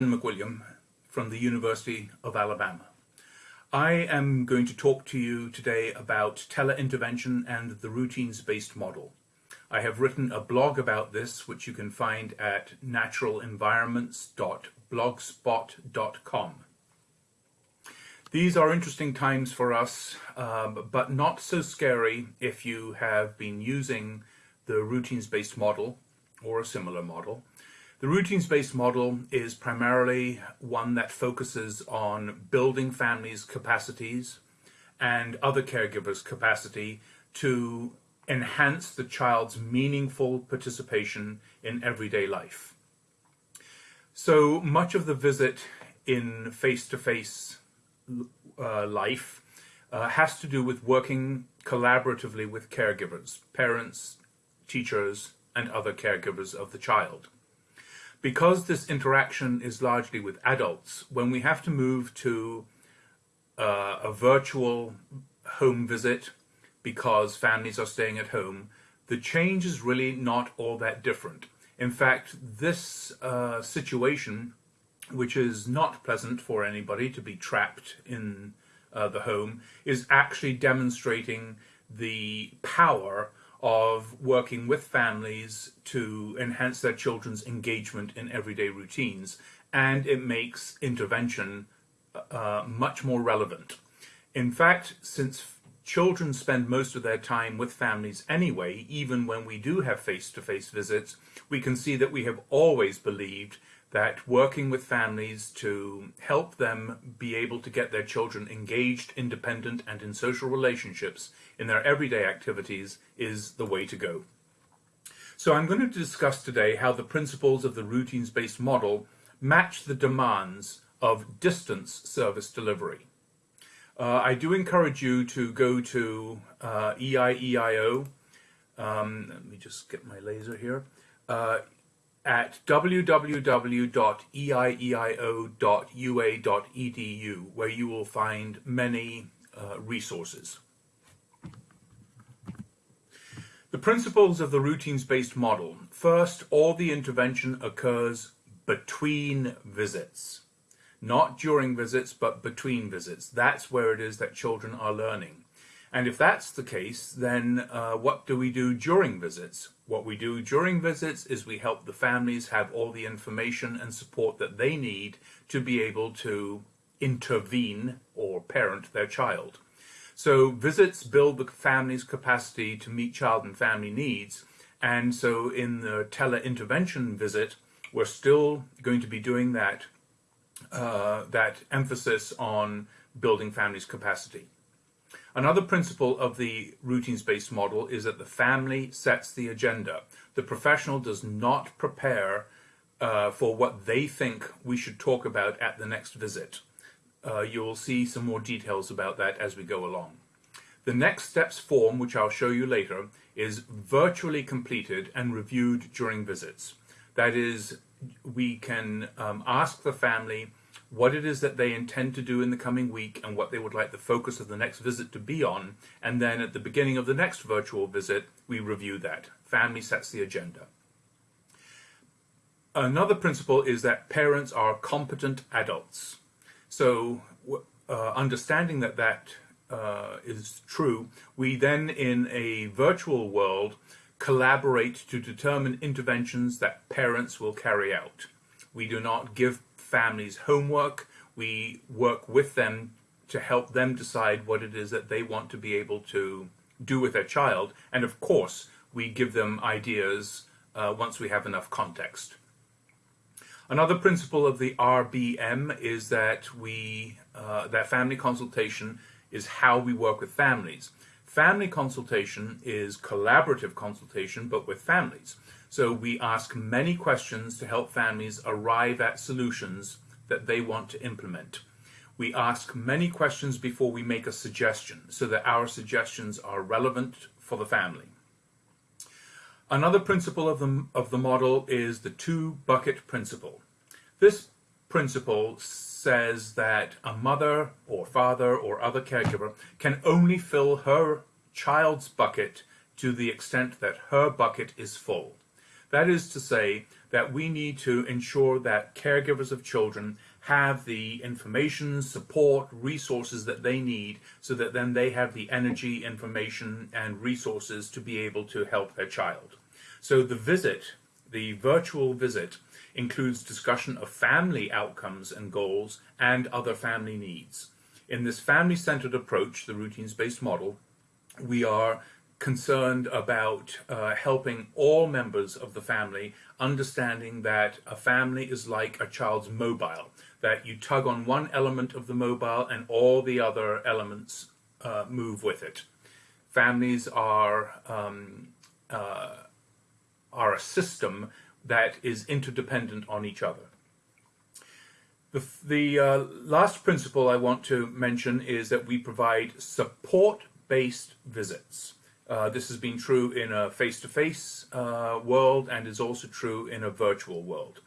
McWilliam from the University of Alabama. I am going to talk to you today about teleintervention and the routines-based model. I have written a blog about this which you can find at naturalenvironments.blogspot.com. These are interesting times for us, um, but not so scary if you have been using the routines-based model or a similar model the routines-based model is primarily one that focuses on building families' capacities and other caregivers' capacity to enhance the child's meaningful participation in everyday life. So much of the visit in face-to-face -face, uh, life uh, has to do with working collaboratively with caregivers, parents, teachers, and other caregivers of the child because this interaction is largely with adults, when we have to move to uh, a virtual home visit because families are staying at home, the change is really not all that different. In fact, this uh, situation, which is not pleasant for anybody to be trapped in uh, the home, is actually demonstrating the power of working with families to enhance their children's engagement in everyday routines, and it makes intervention uh, much more relevant. In fact, since children spend most of their time with families anyway, even when we do have face-to-face -face visits, we can see that we have always believed that working with families to help them be able to get their children engaged, independent, and in social relationships in their everyday activities is the way to go. So I'm going to discuss today how the principles of the routines-based model match the demands of distance service delivery. Uh, I do encourage you to go to uh, EIEIO, um, let me just get my laser here, uh, at www.eieio.ua.edu where you will find many uh, resources. The principles of the routines-based model. First, all the intervention occurs between visits. Not during visits, but between visits. That's where it is that children are learning. And if that's the case, then uh, what do we do during visits? What we do during visits is we help the families have all the information and support that they need to be able to intervene or parent their child. So visits build the family's capacity to meet child and family needs. And so in the tele-intervention visit, we're still going to be doing that, uh, that emphasis on building families' capacity. Another principle of the routines-based model is that the family sets the agenda. The professional does not prepare uh, for what they think we should talk about at the next visit. Uh, you'll see some more details about that as we go along. The next steps form, which I'll show you later, is virtually completed and reviewed during visits. That is, we can um, ask the family what it is that they intend to do in the coming week and what they would like the focus of the next visit to be on. And then at the beginning of the next virtual visit, we review that. Family sets the agenda. Another principle is that parents are competent adults. So uh, understanding that that uh, is true, we then in a virtual world collaborate to determine interventions that parents will carry out. We do not give families homework. We work with them to help them decide what it is that they want to be able to do with their child. And of course, we give them ideas uh, once we have enough context. Another principle of the RBM is that we uh, that family consultation is how we work with families. Family consultation is collaborative consultation, but with families. So we ask many questions to help families arrive at solutions that they want to implement. We ask many questions before we make a suggestion so that our suggestions are relevant for the family. Another principle of the, of the model is the two bucket principle. This principle says that a mother or father or other caregiver can only fill her child's bucket to the extent that her bucket is full. That is to say, that we need to ensure that caregivers of children have the information, support, resources that they need so that then they have the energy, information, and resources to be able to help their child. So the visit, the virtual visit, includes discussion of family outcomes and goals and other family needs. In this family-centered approach, the routines-based model, we are concerned about uh, helping all members of the family understanding that a family is like a child's mobile, that you tug on one element of the mobile and all the other elements uh, move with it. Families are, um, uh, are a system that is interdependent on each other. The, the uh, last principle I want to mention is that we provide support-based visits. Uh, this has been true in a face-to-face -face, uh, world and is also true in a virtual world.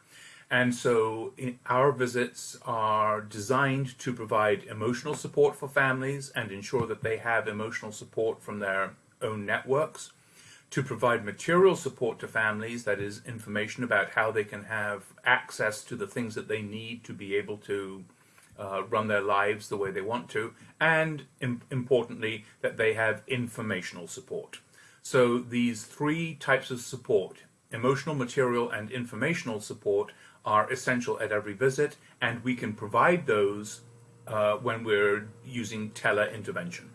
And so our visits are designed to provide emotional support for families and ensure that they have emotional support from their own networks, to provide material support to families, that is information about how they can have access to the things that they need to be able to uh, run their lives the way they want to, and Im importantly, that they have informational support. So these three types of support, emotional, material, and informational support, are essential at every visit, and we can provide those uh, when we're using tele-intervention.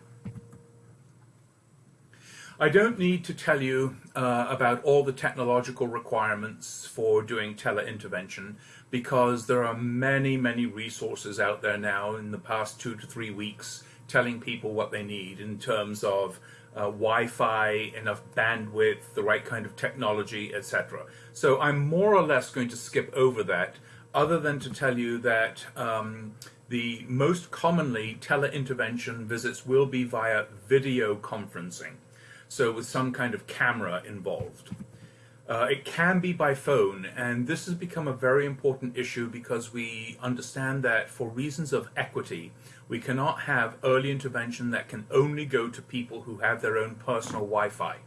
I don't need to tell you uh, about all the technological requirements for doing tele-intervention because there are many, many resources out there now in the past two to three weeks telling people what they need in terms of uh, Wi-Fi, enough bandwidth, the right kind of technology, etc. So I'm more or less going to skip over that other than to tell you that um, the most commonly tele-intervention visits will be via video conferencing so with some kind of camera involved. Uh, it can be by phone, and this has become a very important issue because we understand that for reasons of equity, we cannot have early intervention that can only go to people who have their own personal Wi-Fi,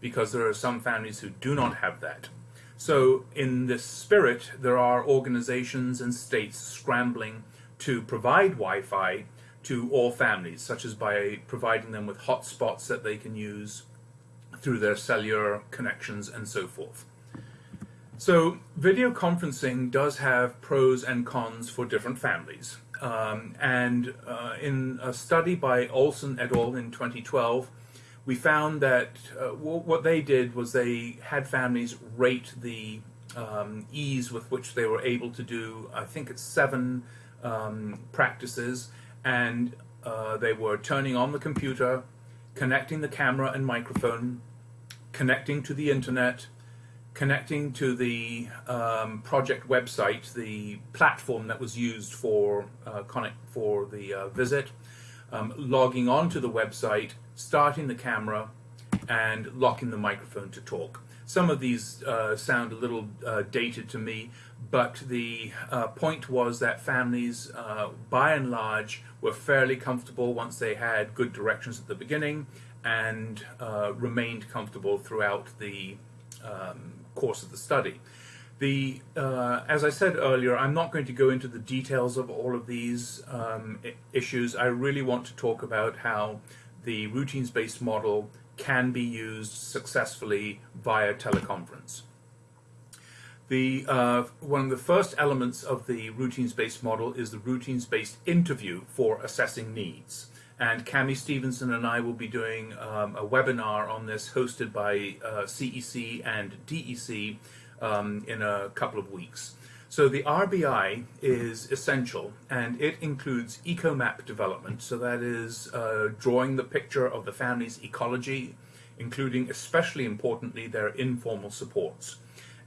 because there are some families who do not have that. So in this spirit, there are organizations and states scrambling to provide Wi-Fi to all families, such as by providing them with hotspots that they can use through their cellular connections and so forth. So video conferencing does have pros and cons for different families. Um, and uh, in a study by Olsen et al. in 2012, we found that uh, what they did was they had families rate the um, ease with which they were able to do, I think it's seven um, practices, and uh, they were turning on the computer, connecting the camera and microphone, connecting to the internet, connecting to the um, project website, the platform that was used for uh, connect for the uh, visit, um, logging onto the website, starting the camera, and locking the microphone to talk. Some of these uh, sound a little uh, dated to me, but the uh, point was that families, uh, by and large, were fairly comfortable once they had good directions at the beginning and uh, remained comfortable throughout the um, course of the study. The, uh, as I said earlier, I'm not going to go into the details of all of these um, issues. I really want to talk about how the routines-based model can be used successfully via teleconference. The, uh, one of the first elements of the routines-based model is the routines-based interview for assessing needs. And Cami Stevenson and I will be doing um, a webinar on this hosted by uh, CEC and DEC um, in a couple of weeks. So the RBI is essential and it includes ecomap development. So that is uh, drawing the picture of the family's ecology, including especially importantly their informal supports.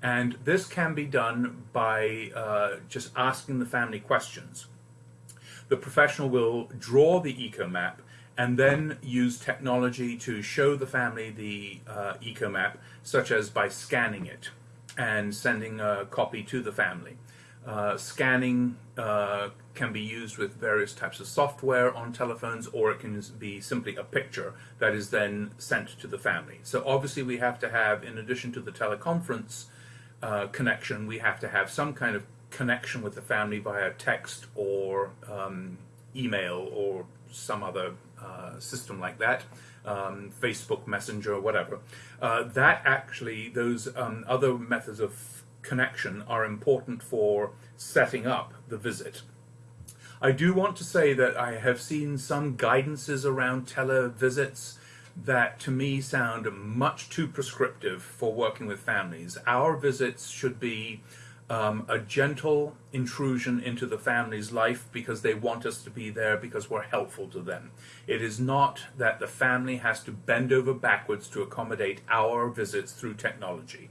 And this can be done by uh, just asking the family questions. The professional will draw the eco map and then use technology to show the family the uh, ecomap, such as by scanning it and sending a copy to the family. Uh, scanning uh, can be used with various types of software on telephones, or it can be simply a picture that is then sent to the family. So obviously we have to have, in addition to the teleconference uh, connection, we have to have some kind of connection with the family via text or um, email or some other uh, system like that, um, Facebook Messenger, whatever. Uh, that actually, those um, other methods of connection are important for setting up the visit. I do want to say that I have seen some guidances around televisits that to me sound much too prescriptive for working with families. Our visits should be um, a gentle intrusion into the family's life because they want us to be there because we're helpful to them. It is not that the family has to bend over backwards to accommodate our visits through technology.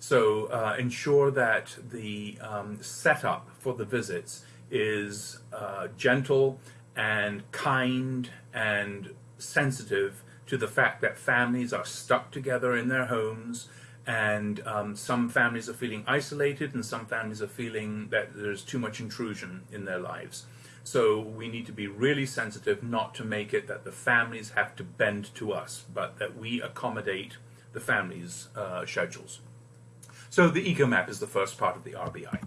So uh, ensure that the um, setup for the visits is uh, gentle and kind and sensitive to the fact that families are stuck together in their homes and um, some families are feeling isolated and some families are feeling that there's too much intrusion in their lives. So we need to be really sensitive not to make it that the families have to bend to us, but that we accommodate the families' uh, schedules. So the eco map is the first part of the RBI.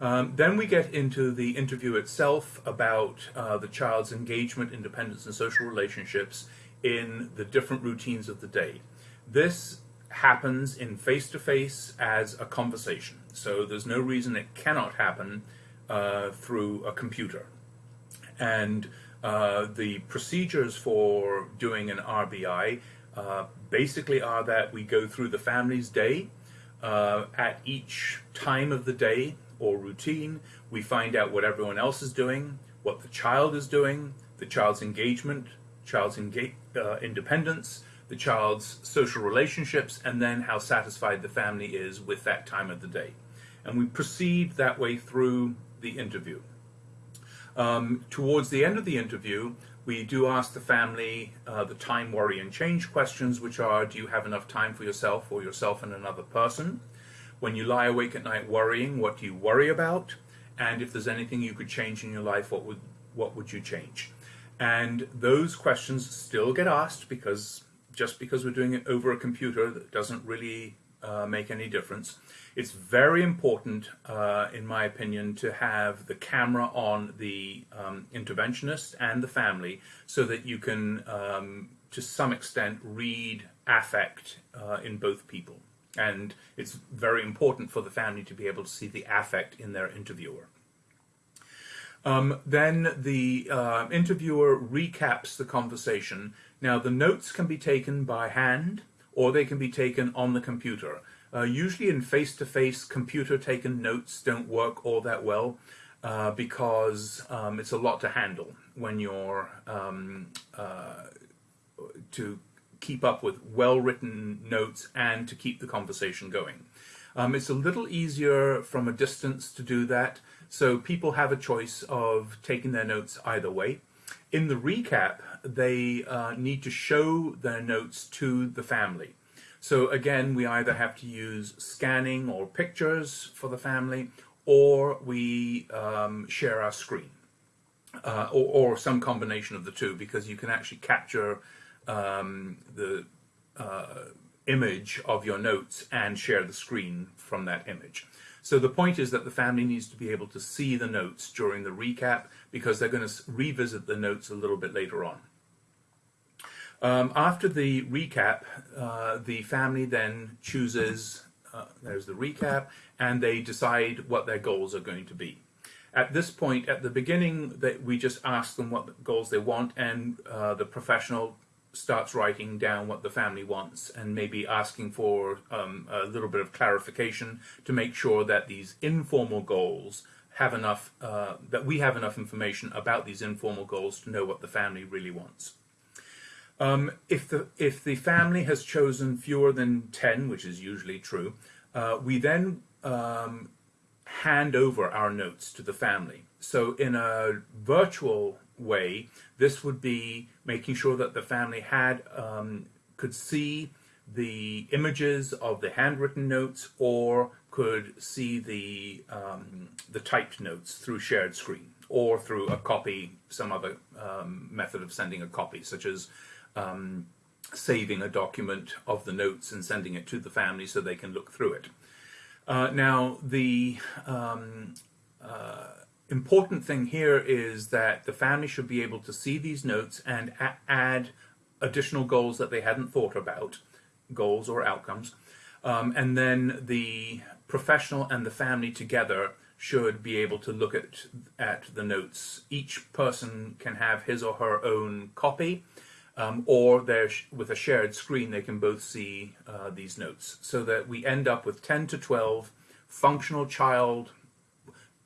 Um, then we get into the interview itself about uh, the child's engagement, independence, and social relationships in the different routines of the day. This happens in face-to-face as a conversation. So there's no reason it cannot happen uh, through a computer. And uh, the procedures for doing an RBI uh, basically are that we go through the family's day. Uh, at each time of the day, or routine. We find out what everyone else is doing, what the child is doing, the child's engagement, child's enga uh, independence, the child's social relationships, and then how satisfied the family is with that time of the day. And we proceed that way through the interview. Um, towards the end of the interview, we do ask the family uh, the time, worry, and change questions, which are, do you have enough time for yourself or yourself and another person? When you lie awake at night worrying, what do you worry about? And if there's anything you could change in your life, what would what would you change? And those questions still get asked because just because we're doing it over a computer, that doesn't really uh, make any difference. It's very important, uh, in my opinion, to have the camera on the um, interventionist and the family so that you can, um, to some extent, read affect uh, in both people and it's very important for the family to be able to see the affect in their interviewer. Um, then the uh, interviewer recaps the conversation. Now the notes can be taken by hand or they can be taken on the computer. Uh, usually in face-to-face computer taken notes don't work all that well uh, because um, it's a lot to handle when you're um, uh, to keep up with well-written notes and to keep the conversation going. Um, it's a little easier from a distance to do that, so people have a choice of taking their notes either way. In the recap, they uh, need to show their notes to the family. So again, we either have to use scanning or pictures for the family, or we um, share our screen, uh, or, or some combination of the two, because you can actually capture um, the uh, image of your notes and share the screen from that image. So the point is that the family needs to be able to see the notes during the recap because they're going to revisit the notes a little bit later on. Um, after the recap, uh, the family then chooses, uh, there's the recap, and they decide what their goals are going to be. At this point, at the beginning, that we just ask them what goals they want, and uh, the professional starts writing down what the family wants and maybe asking for um, a little bit of clarification to make sure that these informal goals have enough, uh, that we have enough information about these informal goals to know what the family really wants. Um, if, the, if the family has chosen fewer than 10, which is usually true, uh, we then um, hand over our notes to the family. So in a virtual way, this would be making sure that the family had um, could see the images of the handwritten notes or could see the um, the typed notes through shared screen or through a copy, some other um, method of sending a copy, such as um, saving a document of the notes and sending it to the family so they can look through it. Uh, now, the um, uh, important thing here is that the family should be able to see these notes and add additional goals that they hadn't thought about, goals or outcomes. Um, and then the professional and the family together should be able to look at at the notes. Each person can have his or her own copy, um, or with a shared screen they can both see uh, these notes, so that we end up with 10 to 12 functional child,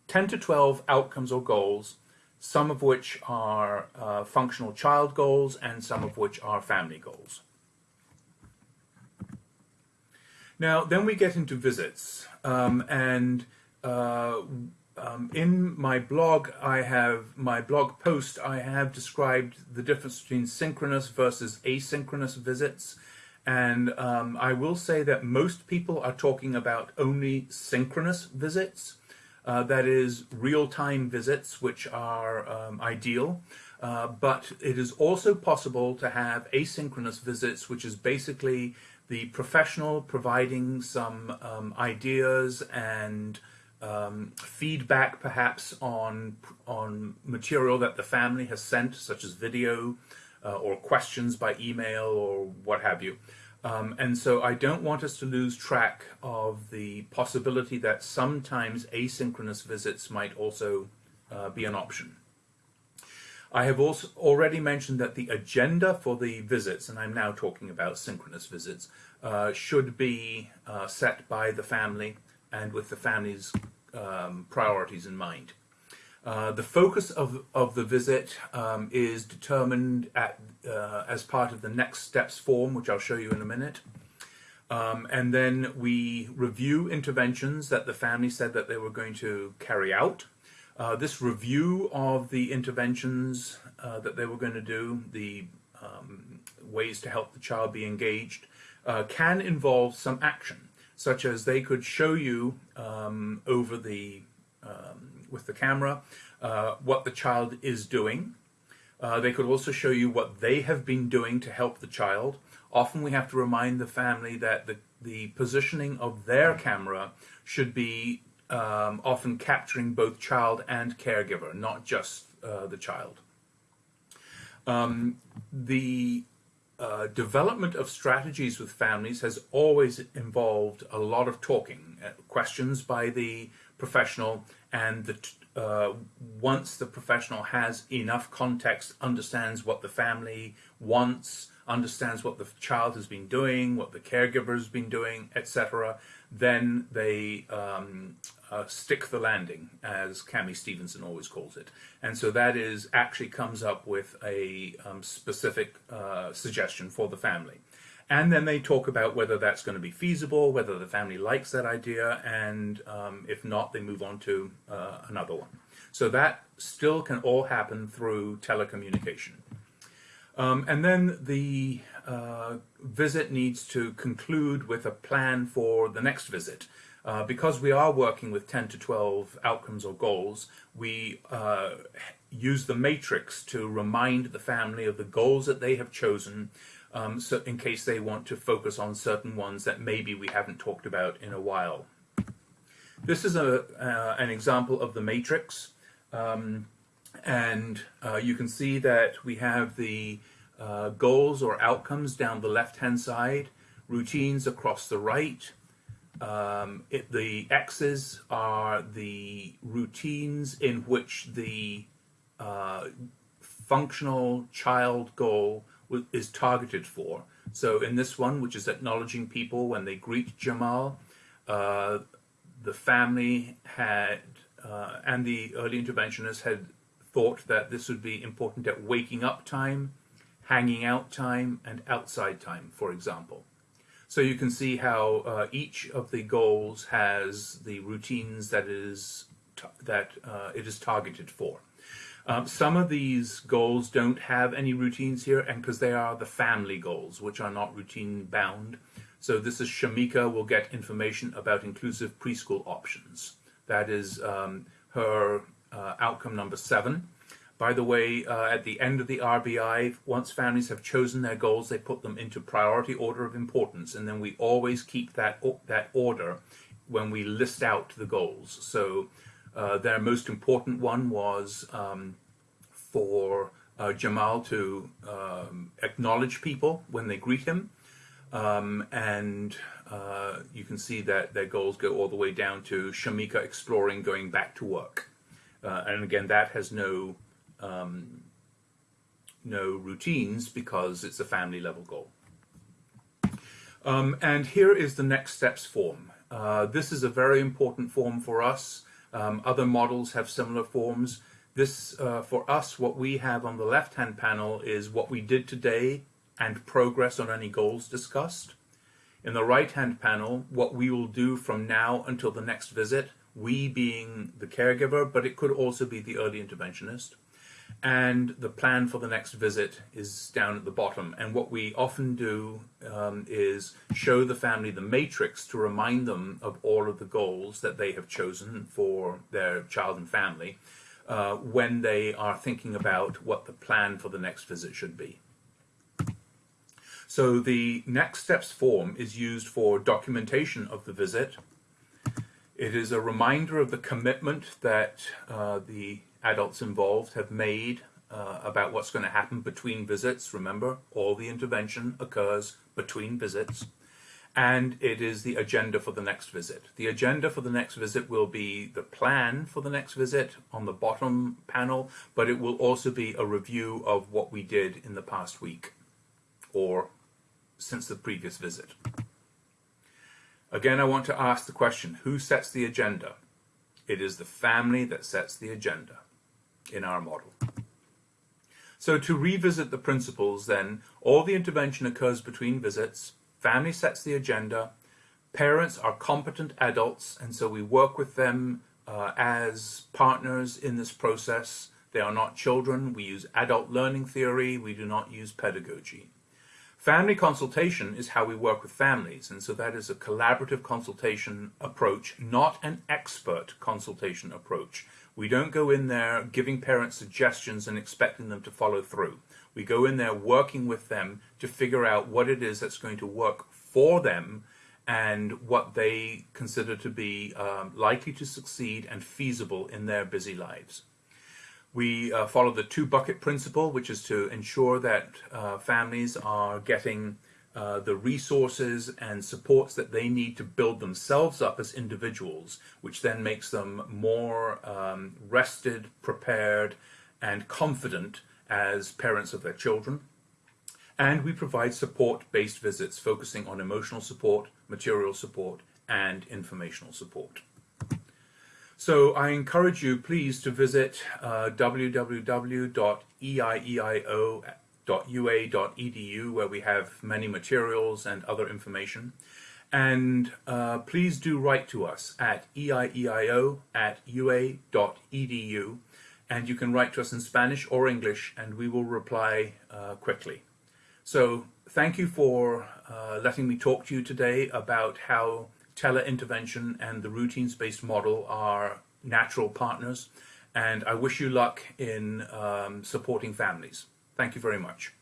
10 to 12 outcomes or goals, some of which are uh, functional child goals and some of which are family goals. Now, then we get into visits, um, and uh, um, in my blog, I have my blog post. I have described the difference between synchronous versus asynchronous visits, and um, I will say that most people are talking about only synchronous visits. Uh, that is real-time visits, which are um, ideal. Uh, but it is also possible to have asynchronous visits, which is basically the professional providing some um, ideas and um, feedback perhaps on on material that the family has sent, such as video uh, or questions by email or what have you. Um, and so I don't want us to lose track of the possibility that sometimes asynchronous visits might also uh, be an option. I have also already mentioned that the agenda for the visits, and I'm now talking about synchronous visits, uh, should be uh, set by the family and with the family's um, priorities in mind. Uh, the focus of, of the visit um, is determined at, uh, as part of the next steps form, which I'll show you in a minute. Um, and then we review interventions that the family said that they were going to carry out. Uh, this review of the interventions uh, that they were going to do, the um, ways to help the child be engaged, uh, can involve some action, such as they could show you um, over the um, with the camera uh, what the child is doing. Uh, they could also show you what they have been doing to help the child. Often we have to remind the family that the, the positioning of their camera should be um, often capturing both child and caregiver, not just uh, the child. Um, the uh, development of strategies with families has always involved a lot of talking, uh, questions by the professional, and the, uh, once the professional has enough context, understands what the family wants, understands what the child has been doing, what the caregiver has been doing, etc., then they um, uh, stick the landing, as Cami Stevenson always calls it. And so that is actually comes up with a um, specific uh, suggestion for the family. And then they talk about whether that's going to be feasible, whether the family likes that idea, and um, if not, they move on to uh, another one. So that still can all happen through telecommunication. Um, and then the uh, visit needs to conclude with a plan for the next visit. Uh, because we are working with 10 to 12 outcomes or goals, we uh, use the matrix to remind the family of the goals that they have chosen um, so in case they want to focus on certain ones that maybe we haven't talked about in a while. This is a, uh, an example of the matrix. Um, and uh, you can see that we have the uh, goals or outcomes down the left-hand side, routines across the right. Um, it, the X's are the routines in which the uh, functional child goal is targeted for. So in this one, which is acknowledging people when they greet Jamal, uh, the family had, uh, and the early interventionists had thought that this would be important at waking up time, hanging out time, and outside time, for example. So you can see how uh, each of the goals has the routines that is that uh, it is targeted for. Um, some of these goals don't have any routines here, and because they are the family goals, which are not routine bound. So this is Shamika will get information about inclusive preschool options. That is um, her uh, outcome number seven. By the way, uh, at the end of the RBI, once families have chosen their goals, they put them into priority order of importance, and then we always keep that that order when we list out the goals. So uh, their most important one was um, for uh, Jamal to um, acknowledge people when they greet him. Um, and uh, you can see that their goals go all the way down to Shamika exploring going back to work. Uh, and again, that has no um, no routines because it's a family level goal. Um, and here is the next steps form. Uh, this is a very important form for us. Um, other models have similar forms. This, uh, for us, what we have on the left-hand panel is what we did today and progress on any goals discussed. In the right-hand panel, what we will do from now until the next visit, we being the caregiver, but it could also be the early interventionist and the plan for the next visit is down at the bottom. And what we often do um, is show the family the matrix to remind them of all of the goals that they have chosen for their child and family uh, when they are thinking about what the plan for the next visit should be. So the next steps form is used for documentation of the visit. It is a reminder of the commitment that uh, the adults involved have made uh, about what's going to happen between visits. Remember, all the intervention occurs between visits. And it is the agenda for the next visit. The agenda for the next visit will be the plan for the next visit on the bottom panel, but it will also be a review of what we did in the past week or since the previous visit. Again, I want to ask the question, who sets the agenda? It is the family that sets the agenda in our model. So to revisit the principles then, all the intervention occurs between visits, family sets the agenda, parents are competent adults and so we work with them uh, as partners in this process. They are not children, we use adult learning theory, we do not use pedagogy. Family consultation is how we work with families, and so that is a collaborative consultation approach, not an expert consultation approach. We don't go in there giving parents suggestions and expecting them to follow through. We go in there working with them to figure out what it is that's going to work for them and what they consider to be um, likely to succeed and feasible in their busy lives. We uh, follow the two bucket principle, which is to ensure that uh, families are getting uh, the resources and supports that they need to build themselves up as individuals, which then makes them more um, rested, prepared, and confident as parents of their children. And we provide support-based visits focusing on emotional support, material support, and informational support. So I encourage you, please, to visit uh, www.eieio.com ua.edu where we have many materials and other information. And uh, please do write to us at eieio at ua.edu and you can write to us in Spanish or English and we will reply uh, quickly. So thank you for uh, letting me talk to you today about how teleintervention and the routines-based model are natural partners and I wish you luck in um, supporting families. Thank you very much.